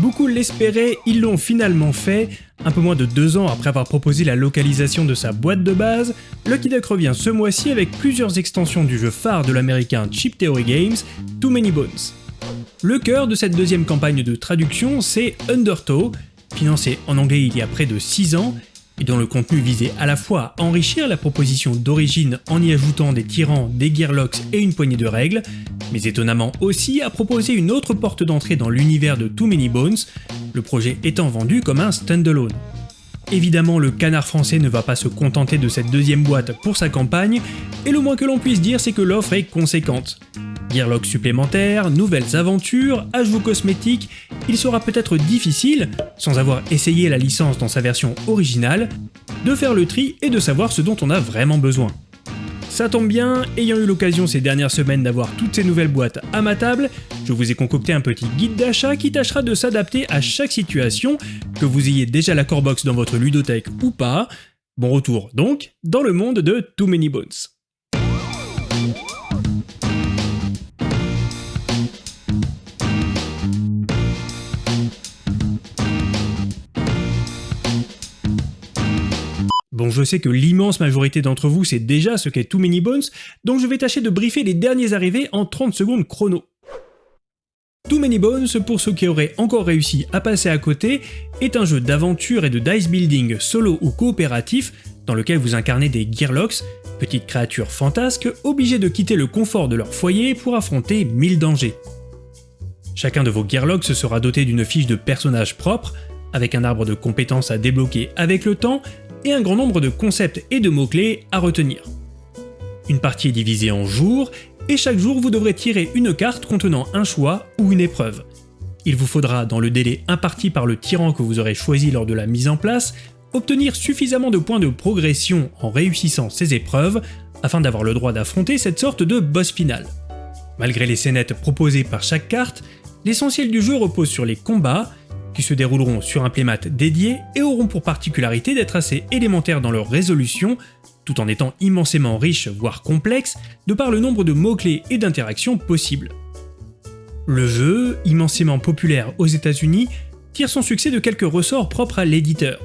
Beaucoup l'espéraient, ils l'ont finalement fait. Un peu moins de deux ans après avoir proposé la localisation de sa boîte de base, Lucky Duck revient ce mois-ci avec plusieurs extensions du jeu phare de l'américain Chip Theory Games, Too Many Bones. Le cœur de cette deuxième campagne de traduction, c'est Undertow, financé en anglais il y a près de 6 ans, et dont le contenu visait à la fois à enrichir la proposition d'origine en y ajoutant des tyrans, des gearlocks et une poignée de règles, mais étonnamment aussi à proposer une autre porte d'entrée dans l'univers de Too Many Bones, le projet étant vendu comme un standalone. Évidemment, le canard français ne va pas se contenter de cette deuxième boîte pour sa campagne, et le moins que l'on puisse dire c'est que l'offre est conséquente. Gearlock supplémentaires, nouvelles aventures, ajouts cosmétiques, il sera peut-être difficile, sans avoir essayé la licence dans sa version originale, de faire le tri et de savoir ce dont on a vraiment besoin. Ça tombe bien, ayant eu l'occasion ces dernières semaines d'avoir toutes ces nouvelles boîtes à ma table, je vous ai concocté un petit guide d'achat qui tâchera de s'adapter à chaque situation, que vous ayez déjà la core box dans votre ludothèque ou pas. Bon retour donc dans le monde de Too Many Bones. Bon, je sais que l'immense majorité d'entre vous sait déjà ce qu'est Too Many Bones, donc je vais tâcher de briefer les derniers arrivés en 30 secondes chrono. Too Many Bones, pour ceux qui auraient encore réussi à passer à côté, est un jeu d'aventure et de dice building solo ou coopératif dans lequel vous incarnez des Gearlocks, petites créatures fantasques obligées de quitter le confort de leur foyer pour affronter mille dangers. Chacun de vos Gearlocks sera doté d'une fiche de personnage propre, avec un arbre de compétences à débloquer avec le temps, et un grand nombre de concepts et de mots-clés à retenir. Une partie est divisée en jours, et chaque jour vous devrez tirer une carte contenant un choix ou une épreuve. Il vous faudra, dans le délai imparti par le tyran que vous aurez choisi lors de la mise en place, obtenir suffisamment de points de progression en réussissant ces épreuves afin d'avoir le droit d'affronter cette sorte de boss final. Malgré les scénettes proposées par chaque carte, l'essentiel du jeu repose sur les combats, qui se dérouleront sur un playmat dédié et auront pour particularité d'être assez élémentaires dans leur résolution, tout en étant immensément riches, voire complexes, de par le nombre de mots-clés et d'interactions possibles. Le jeu, immensément populaire aux états unis tire son succès de quelques ressorts propres à l'éditeur.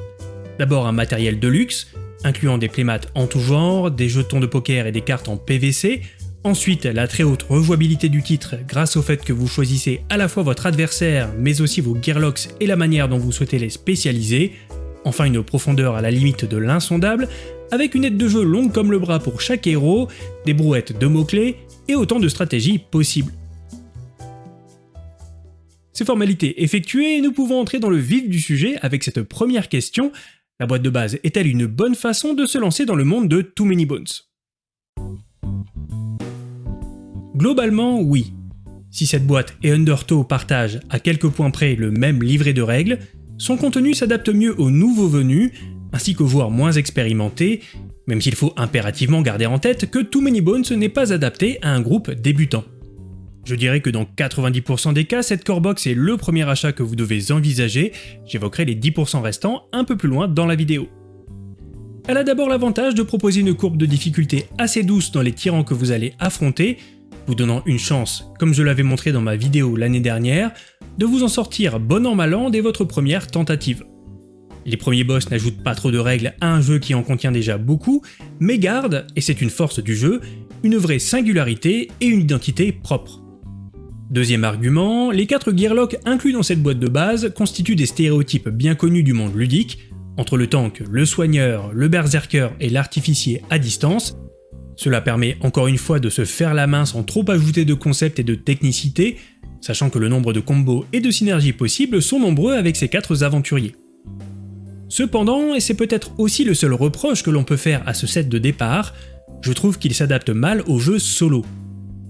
D'abord un matériel de luxe, incluant des playmats en tout genre, des jetons de poker et des cartes en PVC, Ensuite, la très haute rejouabilité du titre grâce au fait que vous choisissez à la fois votre adversaire mais aussi vos gearlocks et la manière dont vous souhaitez les spécialiser. Enfin une profondeur à la limite de l'insondable, avec une aide de jeu longue comme le bras pour chaque héros, des brouettes de mots-clés et autant de stratégies possibles. Ces formalités effectuées, nous pouvons entrer dans le vif du sujet avec cette première question. La boîte de base est-elle une bonne façon de se lancer dans le monde de Too Many Bones? Globalement, oui. Si cette boîte et Undertow partagent à quelques points près le même livret de règles, son contenu s'adapte mieux aux nouveaux venus, ainsi qu'aux joueurs moins expérimentés, même s'il faut impérativement garder en tête que Too Many Bones n'est pas adapté à un groupe débutant. Je dirais que dans 90% des cas, cette core box est le premier achat que vous devez envisager, j'évoquerai les 10% restants un peu plus loin dans la vidéo. Elle a d'abord l'avantage de proposer une courbe de difficulté assez douce dans les tyrans que vous allez affronter, vous donnant une chance, comme je l'avais montré dans ma vidéo l'année dernière, de vous en sortir bon an mal an dès votre première tentative. Les premiers boss n'ajoutent pas trop de règles à un jeu qui en contient déjà beaucoup, mais gardent, et c'est une force du jeu, une vraie singularité et une identité propre. Deuxième argument, les 4 Gearlocks inclus dans cette boîte de base constituent des stéréotypes bien connus du monde ludique, entre le tank, le soigneur, le berserker et l'artificier à distance, cela permet encore une fois de se faire la main sans trop ajouter de concepts et de technicité, sachant que le nombre de combos et de synergies possibles sont nombreux avec ces quatre aventuriers. Cependant, et c'est peut-être aussi le seul reproche que l'on peut faire à ce set de départ, je trouve qu'il s'adapte mal au jeu solo.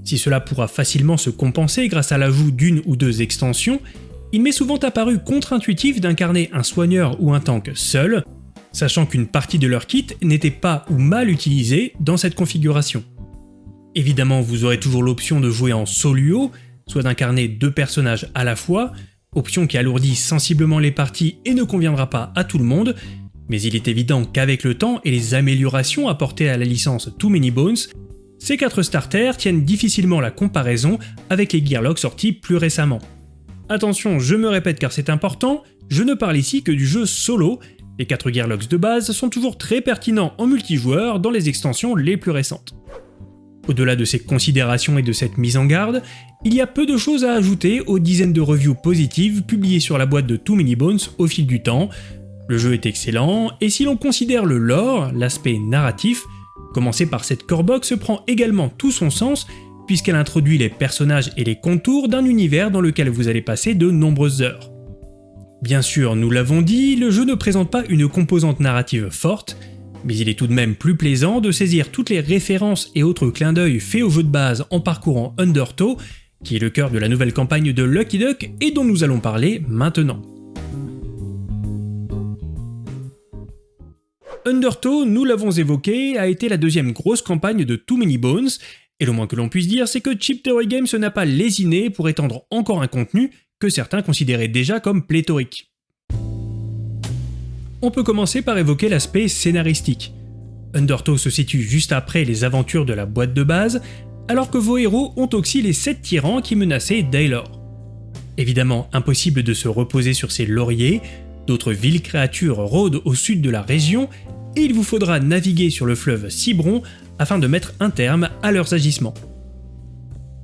Si cela pourra facilement se compenser grâce à l'ajout d'une ou deux extensions, il m'est souvent apparu contre-intuitif d'incarner un soigneur ou un tank seul, sachant qu'une partie de leur kit n'était pas ou mal utilisée dans cette configuration. Évidemment, vous aurez toujours l'option de jouer en soluo, soit d'incarner deux personnages à la fois, option qui alourdit sensiblement les parties et ne conviendra pas à tout le monde, mais il est évident qu'avec le temps et les améliorations apportées à la licence Too Many Bones, ces quatre starters tiennent difficilement la comparaison avec les Gearlocks sortis plus récemment. attention, je me répète car c'est important, je ne parle ici que du jeu solo, les 4 Gearlocks de base sont toujours très pertinents en multijoueur dans les extensions les plus récentes. Au-delà de ces considérations et de cette mise en garde, il y a peu de choses à ajouter aux dizaines de reviews positives publiées sur la boîte de Too Many Bones au fil du temps. Le jeu est excellent, et si l'on considère le lore, l'aspect narratif, commencer par cette core box prend également tout son sens puisqu'elle introduit les personnages et les contours d'un univers dans lequel vous allez passer de nombreuses heures. Bien sûr, nous l'avons dit, le jeu ne présente pas une composante narrative forte, mais il est tout de même plus plaisant de saisir toutes les références et autres clins d'œil faits au jeu de base en parcourant Undertow, qui est le cœur de la nouvelle campagne de Lucky Duck et dont nous allons parler maintenant. Undertow, nous l'avons évoqué, a été la deuxième grosse campagne de Too Many Bones, et le moins que l'on puisse dire, c'est que Chip Theory Games n'a pas lésiné pour étendre encore un contenu certains considéraient déjà comme pléthorique. On peut commencer par évoquer l'aspect scénaristique. Undertow se situe juste après les aventures de la boîte de base, alors que vos héros ont aussi les 7 tyrans qui menaçaient Daylor. Évidemment, impossible de se reposer sur ses lauriers, d'autres villes créatures rôdent au sud de la région, et il vous faudra naviguer sur le fleuve Cibron afin de mettre un terme à leurs agissements.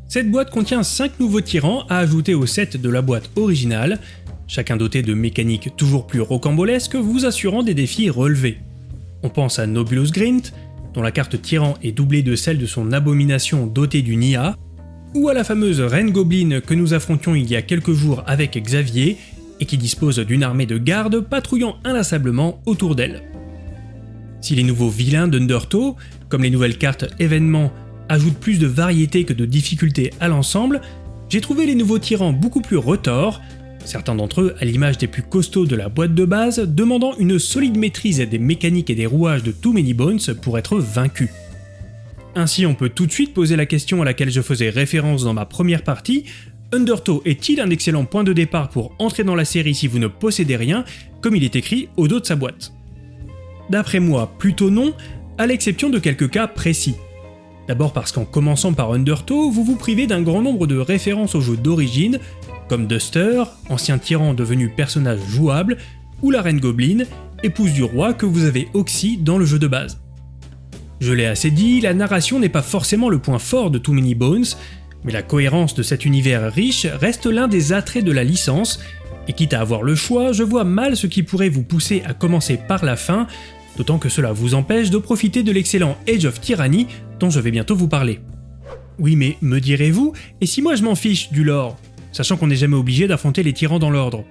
Cette boîte contient 5 nouveaux tyrans à ajouter au set de la boîte originale, chacun doté de mécaniques toujours plus rocambolesques vous assurant des défis relevés. On pense à Nobulus Grint, dont la carte tyran est doublée de celle de son abomination dotée du Nia, ou à la fameuse Reine Goblin que nous affrontions il y a quelques jours avec Xavier, et qui dispose d'une armée de gardes patrouillant inlassablement autour d'elle. Si les nouveaux vilains d'Undertow, comme les nouvelles cartes événements, ajoutent plus de variété que de difficulté à l'ensemble, j'ai trouvé les nouveaux tyrans beaucoup plus retors, certains d'entre eux à l'image des plus costauds de la boîte de base, demandant une solide maîtrise des mécaniques et des rouages de Too Many Bones pour être vaincus. Ainsi on peut tout de suite poser la question à laquelle je faisais référence dans ma première partie, Undertow est-il un excellent point de départ pour entrer dans la série si vous ne possédez rien, comme il est écrit au dos de sa boîte? D'après moi, plutôt non, à l'exception de quelques cas précis. D'abord parce qu'en commençant par Undertow, vous vous privez d'un grand nombre de références au jeu d'origine, comme Duster, ancien tyran devenu personnage jouable, ou la Reine Goblin, épouse du roi que vous avez Oxy dans le jeu de base. Je l'ai assez dit, la narration n'est pas forcément le point fort de Too Many Bones, mais la cohérence de cet univers riche reste l'un des attraits de la licence, et quitte à avoir le choix, je vois mal ce qui pourrait vous pousser à commencer par la fin, d'autant que cela vous empêche de profiter de l'excellent Age of Tyranny dont je vais bientôt vous parler. Oui mais, me direz-vous, et si moi je m'en fiche du lore, sachant qu'on n'est jamais obligé d'affronter les tyrans dans l'ordre?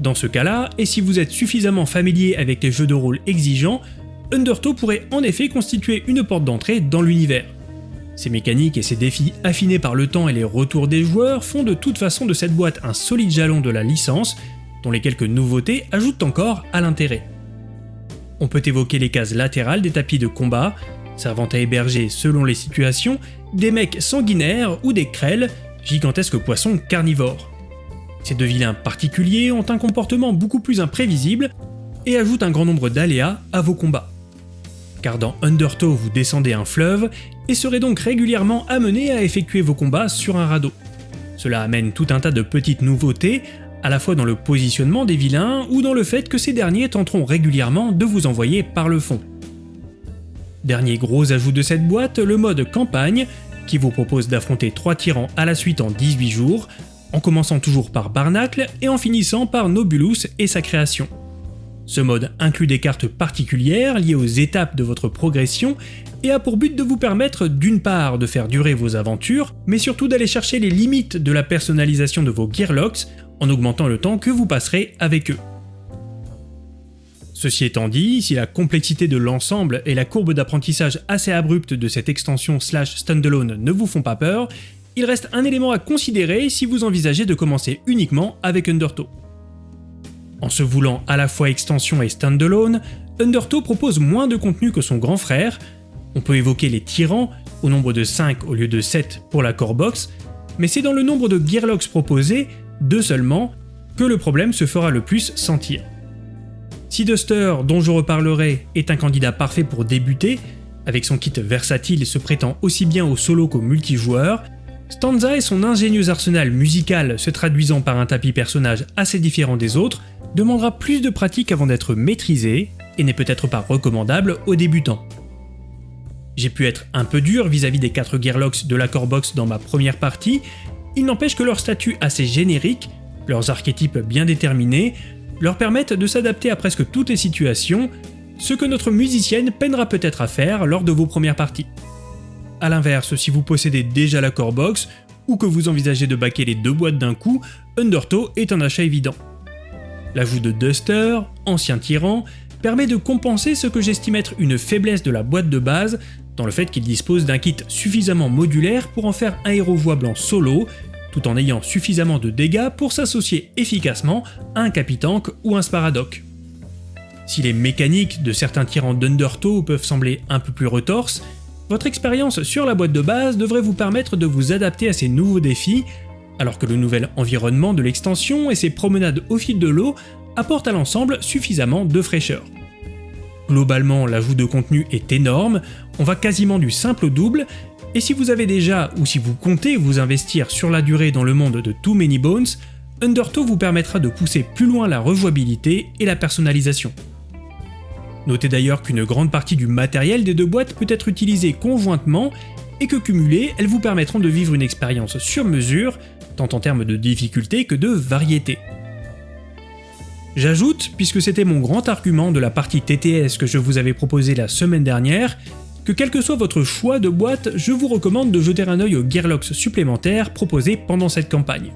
Dans ce cas-là, et si vous êtes suffisamment familier avec les jeux de rôle exigeants, Undertow pourrait en effet constituer une porte d'entrée dans l'univers. Ses mécaniques et ses défis affinés par le temps et les retours des joueurs font de toute façon de cette boîte un solide jalon de la licence, dont les quelques nouveautés ajoutent encore à l'intérêt. On peut évoquer les cases latérales des tapis de combat, servant à héberger, selon les situations, des mecs sanguinaires ou des krells, gigantesques poissons carnivores. Ces deux vilains particuliers ont un comportement beaucoup plus imprévisible et ajoutent un grand nombre d'aléas à vos combats. Car dans Undertow vous descendez un fleuve et serez donc régulièrement amené à effectuer vos combats sur un radeau. Cela amène tout un tas de petites nouveautés à la fois dans le positionnement des vilains ou dans le fait que ces derniers tenteront régulièrement de vous envoyer par le fond. Dernier gros ajout de cette boîte, le mode campagne, qui vous propose d'affronter 3 tyrans à la suite en 18 jours, en commençant toujours par Barnacle et en finissant par Nobulus et sa création. Ce mode inclut des cartes particulières liées aux étapes de votre progression et a pour but de vous permettre d'une part de faire durer vos aventures, mais surtout d'aller chercher les limites de la personnalisation de vos Gearlocks en augmentant le temps que vous passerez avec eux. Ceci étant dit, si la complexité de l'ensemble et la courbe d'apprentissage assez abrupte de cette extension slash standalone ne vous font pas peur, il reste un élément à considérer si vous envisagez de commencer uniquement avec Undertow. En se voulant à la fois extension et standalone, Undertow propose moins de contenu que son grand frère, on peut évoquer les tyrans, au nombre de 5 au lieu de 7 pour la core box, mais c'est dans le nombre de Gearlocks proposés deux seulement, que le problème se fera le plus sentir. Si Duster, dont je reparlerai, est un candidat parfait pour débuter, avec son kit versatile et se prêtant aussi bien au solo qu'au multijoueur, Stanza et son ingénieux arsenal musical se traduisant par un tapis personnage assez différent des autres demandera plus de pratique avant d'être maîtrisé et n'est peut-être pas recommandable aux débutants. J'ai pu être un peu dur vis-à-vis des 4 Gearlocks de la Box dans ma première partie, il n'empêche que leur statut assez générique, leurs archétypes bien déterminés, leur permettent de s'adapter à presque toutes les situations, ce que notre musicienne peinera peut-être à faire lors de vos premières parties. A l'inverse, si vous possédez déjà la Core Box, ou que vous envisagez de baquer les deux boîtes d'un coup, Undertow est un achat évident. L'ajout de Duster, ancien tyran, permet de compenser ce que j'estime être une faiblesse de la boîte de base, dans le fait qu'il dispose d'un kit suffisamment modulaire pour en faire un héros voable en solo, tout en ayant suffisamment de dégâts pour s'associer efficacement à un Capitank ou un Sparadoc. Si les mécaniques de certains tyrans d'Undertow peuvent sembler un peu plus retorses, votre expérience sur la boîte de base devrait vous permettre de vous adapter à ces nouveaux défis, alors que le nouvel environnement de l'extension et ses promenades au fil de l'eau apportent à l'ensemble suffisamment de fraîcheur. Globalement, l'ajout de contenu est énorme, on va quasiment du simple au double, et si vous avez déjà ou si vous comptez vous investir sur la durée dans le monde de Too Many Bones, Undertow vous permettra de pousser plus loin la rejouabilité et la personnalisation. Notez d'ailleurs qu'une grande partie du matériel des deux boîtes peut être utilisée conjointement et que cumulées, elles vous permettront de vivre une expérience sur mesure, tant en termes de difficulté que de variété. J'ajoute, puisque c'était mon grand argument de la partie TTS que je vous avais proposé la semaine dernière, que quel que soit votre choix de boîte, je vous recommande de jeter un œil aux Gearlocks supplémentaires proposés pendant cette campagne.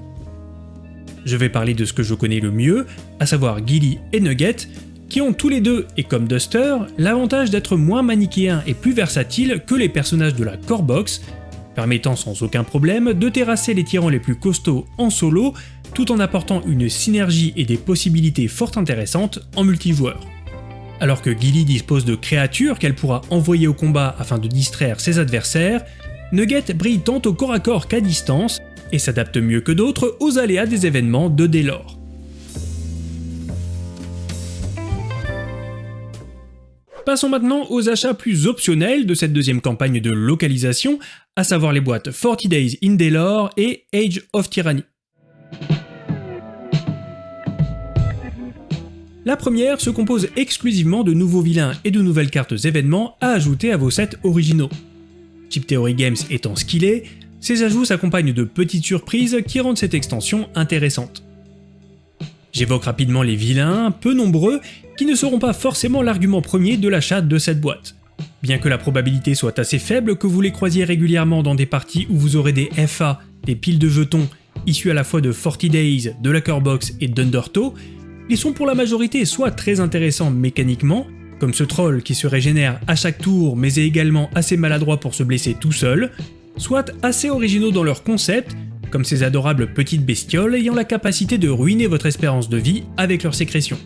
Je vais parler de ce que je connais le mieux, à savoir Gilly et Nugget, qui ont tous les deux, et comme Duster, l'avantage d'être moins manichéens et plus versatiles que les personnages de la Core Box, permettant sans aucun problème de terrasser les tyrans les plus costauds en solo, tout en apportant une synergie et des possibilités fort intéressantes en multijoueur. Alors que Gilly dispose de créatures qu'elle pourra envoyer au combat afin de distraire ses adversaires, Nugget brille tant au corps à corps qu'à distance, et s'adapte mieux que d'autres aux aléas des événements de Delor. Passons maintenant aux achats plus optionnels de cette deuxième campagne de localisation, à savoir les boîtes 40 Days in Delor et Age of Tyranny. La première se compose exclusivement de nouveaux vilains et de nouvelles cartes événements à ajouter à vos sets originaux. Chip Theory Games étant ce qu'il est, ces ajouts s'accompagnent de petites surprises qui rendent cette extension intéressante. J'évoque rapidement les vilains, peu nombreux, qui ne seront pas forcément l'argument premier de l'achat de cette boîte. Bien que la probabilité soit assez faible que vous les croisiez régulièrement dans des parties où vous aurez des FA, des piles de jetons, issus à la fois de 40 Days, de la Box et d'Undertow, ils sont pour la majorité soit très intéressants mécaniquement, comme ce troll qui se régénère à chaque tour mais est également assez maladroit pour se blesser tout seul, soit assez originaux dans leur concept, comme ces adorables petites bestioles ayant la capacité de ruiner votre espérance de vie avec leur sécrétion.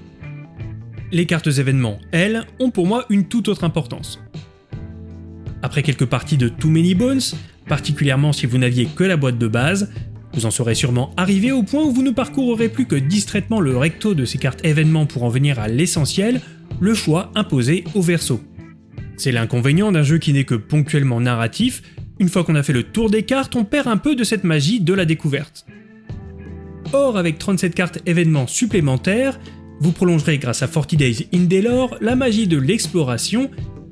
Les cartes événements, elles, ont pour moi une toute autre importance. Après quelques parties de Too Many Bones, particulièrement si vous n'aviez que la boîte de base, vous en serez sûrement arrivé au point où vous ne parcourrez plus que distraitement le recto de ces cartes événements pour en venir à l'essentiel, le choix imposé au verso. C'est l'inconvénient d'un jeu qui n'est que ponctuellement narratif, une fois qu'on a fait le tour des cartes, on perd un peu de cette magie de la découverte. Or, avec 37 cartes événements supplémentaires, vous prolongerez grâce à 40 Days in Delore la magie de l'exploration,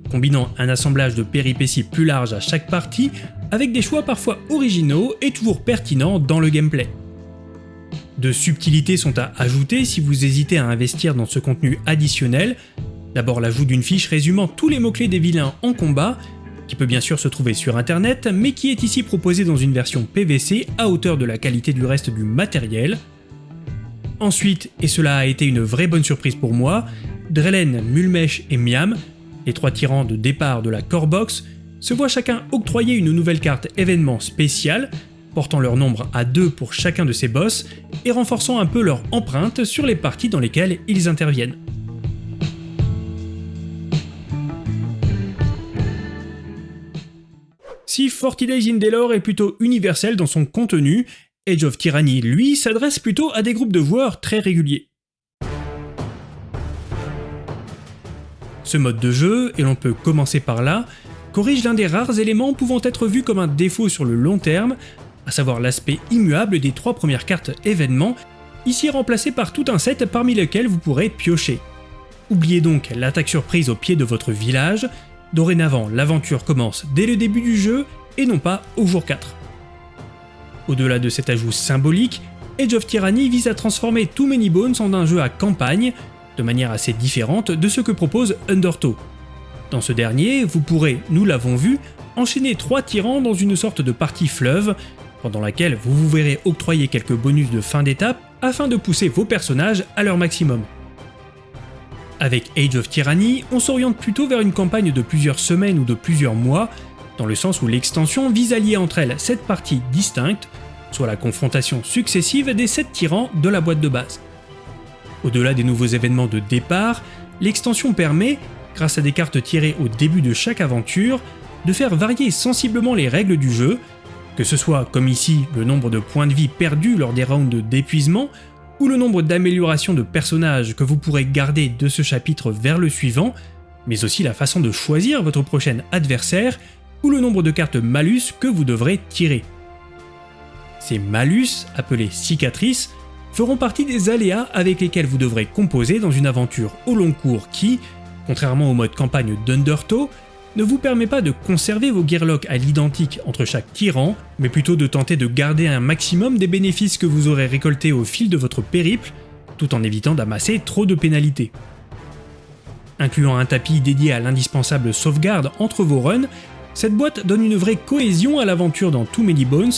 combinant un assemblage de péripéties plus large à chaque partie, avec des choix parfois originaux et toujours pertinents dans le gameplay. De subtilités sont à ajouter si vous hésitez à investir dans ce contenu additionnel, d'abord l'ajout d'une fiche résumant tous les mots-clés des vilains en combat, qui peut bien sûr se trouver sur internet, mais qui est ici proposé dans une version PVC à hauteur de la qualité du reste du matériel. Ensuite, et cela a été une vraie bonne surprise pour moi, Drelen, Mulmesh et Miam, les trois tyrans de départ de la Core Box, se voient chacun octroyer une nouvelle carte événement spéciale, portant leur nombre à 2 pour chacun de ces boss, et renforçant un peu leur empreinte sur les parties dans lesquelles ils interviennent. Si 40 Days in Delore est plutôt universel dans son contenu, Age of Tyranny, lui, s'adresse plutôt à des groupes de joueurs très réguliers. Ce mode de jeu, et l'on peut commencer par là, corrige l'un des rares éléments pouvant être vus comme un défaut sur le long terme, à à savoir l'aspect immuable des trois premières cartes événements, ici remplacé par tout un set parmi lesquels vous pourrez piocher. Oubliez donc l'attaque surprise au pied de votre village, dorénavant l'aventure commence dès le début du jeu et non pas au jour 4. Au-delà de cet ajout symbolique, Age of Tyranny vise à transformer Too Many Bones en un jeu à campagne, de manière assez différente de ce que propose Undertow. Dans ce dernier, vous pourrez, nous l'avons vu, enchaîner trois tyrans dans une sorte de partie fleuve, pendant laquelle vous vous verrez octroyer quelques bonus de fin d'étape afin de pousser vos personnages à leur maximum. Avec Age of Tyranny, on s'oriente plutôt vers une campagne de plusieurs semaines ou de plusieurs mois, dans le sens où l'extension vise à lier entre elles sept parties distinctes, soit la confrontation successive des sept tyrans de la boîte de base. Au-delà des nouveaux événements de départ, l'extension permet, grâce à des cartes tirées au début de chaque aventure, de faire varier sensiblement les règles du jeu, que ce soit comme ici le nombre de points de vie perdus lors des rounds d'épuisement, ou le nombre d'améliorations de personnages que vous pourrez garder de ce chapitre vers le suivant, mais aussi la façon de choisir votre prochain adversaire, ou le nombre de cartes malus que vous devrez tirer. Ces malus, appelés cicatrices, feront partie des aléas avec lesquels vous devrez composer dans une aventure au long cours qui, contrairement au mode campagne d'Undertow, ne vous permet pas de conserver vos gearlocks à l'identique entre chaque tyran, mais plutôt de tenter de garder un maximum des bénéfices que vous aurez récoltés au fil de votre périple, tout en évitant d'amasser trop de pénalités. Incluant un tapis dédié à l'indispensable sauvegarde entre vos runs, cette boîte donne une vraie cohésion à l'aventure dans Too Many Bones,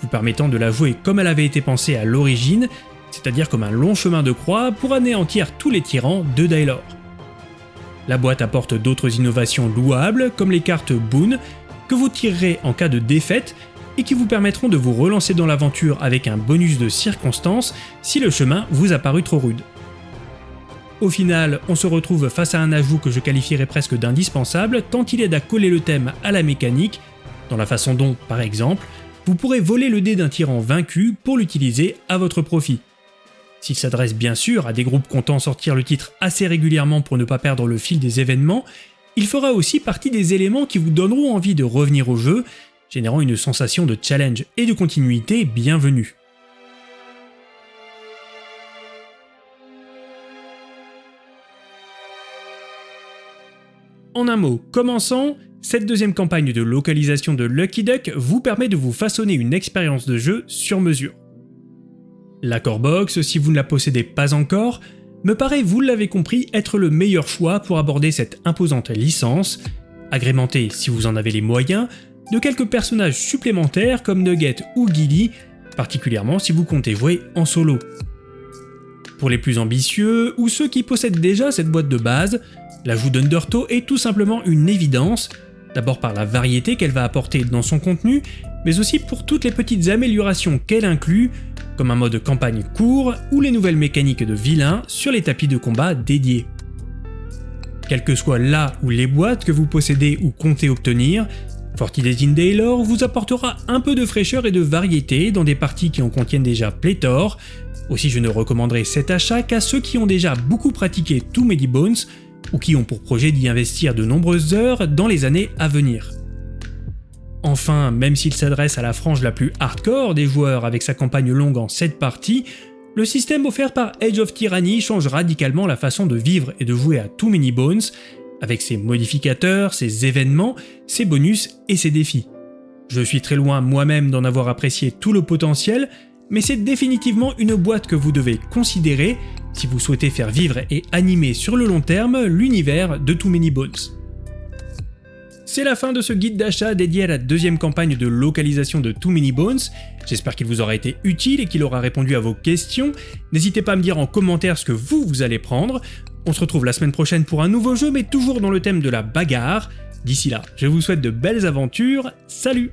vous permettant de la jouer comme elle avait été pensée à l'origine, c'est-à-dire comme un long chemin de croix pour anéantir tous les tyrans de Dailor. La boîte apporte d'autres innovations louables comme les cartes Boon que vous tirerez en cas de défaite et qui vous permettront de vous relancer dans l'aventure avec un bonus de circonstance si le chemin vous a paru trop rude. Au final, on se retrouve face à un ajout que je qualifierais presque d'indispensable tant il aide à coller le thème à la mécanique, dans la façon dont, par exemple, vous pourrez voler le dé d'un tyran vaincu pour l'utiliser à votre profit. S'il s'adresse bien sûr à des groupes comptant sortir le titre assez régulièrement pour ne pas perdre le fil des événements, il fera aussi partie des éléments qui vous donneront envie de revenir au jeu, générant une sensation de challenge et de continuité bienvenue. En un mot, commençant, cette deuxième campagne de localisation de Lucky Duck vous permet de vous façonner une expérience de jeu sur mesure. L'accord box, si vous ne la possédez pas encore, me paraît, vous l'avez compris, être le meilleur choix pour aborder cette imposante licence, agrémentée, si vous en avez les moyens, de quelques personnages supplémentaires comme Nugget ou Gilly, particulièrement si vous comptez jouer en solo. Pour les plus ambitieux, ou ceux qui possèdent déjà cette boîte de base, l'ajout d'Undertow est tout simplement une évidence, d'abord par la variété qu'elle va apporter dans son contenu, mais aussi pour toutes les petites améliorations qu'elle inclut, comme un mode campagne court ou les nouvelles mécaniques de vilains sur les tapis de combat dédiés. Quelle que soit là ou les boîtes que vous possédez ou comptez obtenir, Forty Days in Daylor vous apportera un peu de fraîcheur et de variété dans des parties qui en contiennent déjà pléthore, aussi je ne recommanderai cet achat qu'à ceux qui ont déjà beaucoup pratiqué Too Many Bones ou qui ont pour projet d'y investir de nombreuses heures dans les années à venir. Enfin, même s'il s'adresse à la frange la plus hardcore des joueurs avec sa campagne longue en 7 parties, le système offert par Age of Tyranny change radicalement la façon de vivre et de jouer à Too Many Bones, avec ses modificateurs, ses événements, ses bonus et ses défis. Je suis très loin moi-même d'en avoir apprécié tout le potentiel, mais c'est définitivement une boîte que vous devez considérer si vous souhaitez faire vivre et animer sur le long terme l'univers de Too Many Bones. C'est la fin de ce guide d'achat dédié à la deuxième campagne de localisation de Too Many Bones. J'espère qu'il vous aura été utile et qu'il aura répondu à vos questions. N'hésitez pas à me dire en commentaire ce que vous, vous allez prendre. On se retrouve la semaine prochaine pour un nouveau jeu, mais toujours dans le thème de la bagarre. D'ici là, je vous souhaite de belles aventures. Salut